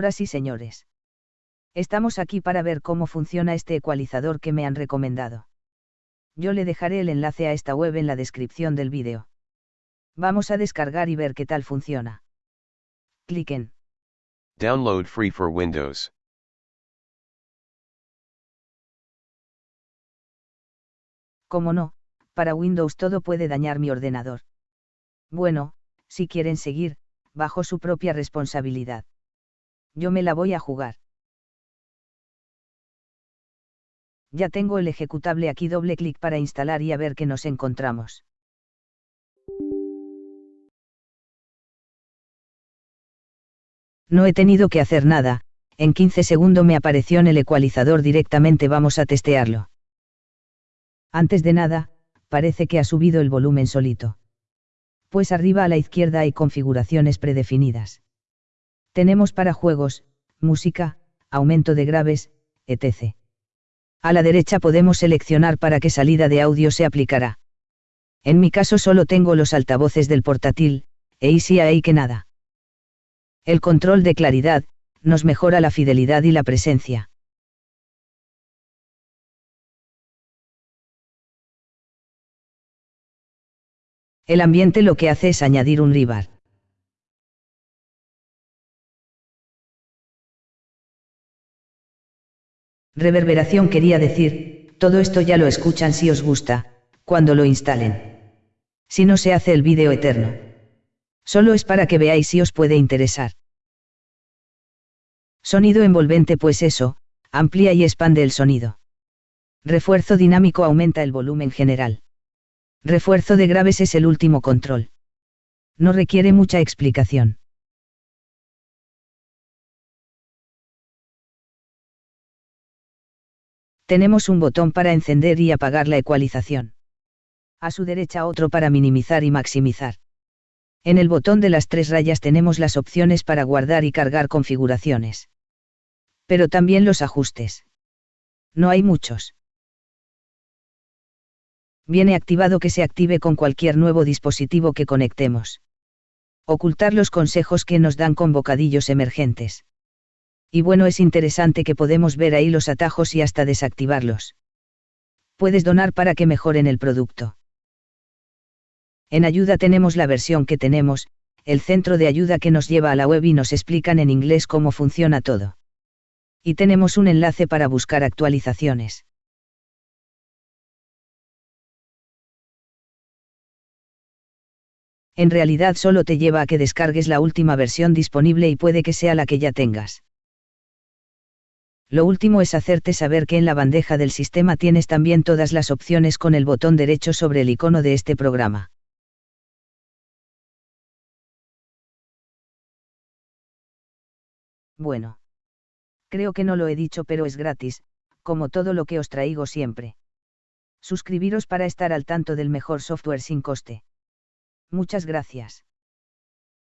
Señoras y señores. Estamos aquí para ver cómo funciona este ecualizador que me han recomendado. Yo le dejaré el enlace a esta web en la descripción del vídeo. Vamos a descargar y ver qué tal funciona. Cliquen. Download free for Windows. Como no, para Windows todo puede dañar mi ordenador. Bueno, si quieren seguir, bajo su propia responsabilidad. Yo me la voy a jugar. Ya tengo el ejecutable aquí doble clic para instalar y a ver qué nos encontramos. No he tenido que hacer nada, en 15 segundos me apareció en el ecualizador directamente vamos a testearlo. Antes de nada, parece que ha subido el volumen solito. Pues arriba a la izquierda hay configuraciones predefinidas. Tenemos para juegos, música, aumento de graves, etc. A la derecha podemos seleccionar para qué salida de audio se aplicará. En mi caso solo tengo los altavoces del portátil, e si ahí que nada. El control de claridad, nos mejora la fidelidad y la presencia. El ambiente lo que hace es añadir un ribar. Reverberación quería decir, todo esto ya lo escuchan si os gusta, cuando lo instalen. Si no se hace el vídeo eterno. Solo es para que veáis si os puede interesar. Sonido envolvente pues eso, amplía y expande el sonido. Refuerzo dinámico aumenta el volumen general. Refuerzo de graves es el último control. No requiere mucha explicación. Tenemos un botón para encender y apagar la ecualización. A su derecha otro para minimizar y maximizar. En el botón de las tres rayas tenemos las opciones para guardar y cargar configuraciones. Pero también los ajustes. No hay muchos. Viene activado que se active con cualquier nuevo dispositivo que conectemos. Ocultar los consejos que nos dan con bocadillos emergentes y bueno es interesante que podemos ver ahí los atajos y hasta desactivarlos. Puedes donar para que mejoren el producto. En ayuda tenemos la versión que tenemos, el centro de ayuda que nos lleva a la web y nos explican en inglés cómo funciona todo. Y tenemos un enlace para buscar actualizaciones. En realidad solo te lleva a que descargues la última versión disponible y puede que sea la que ya tengas. Lo último es hacerte saber que en la bandeja del sistema tienes también todas las opciones con el botón derecho sobre el icono de este programa. Bueno. Creo que no lo he dicho pero es gratis, como todo lo que os traigo siempre. Suscribiros para estar al tanto del mejor software sin coste. Muchas gracias.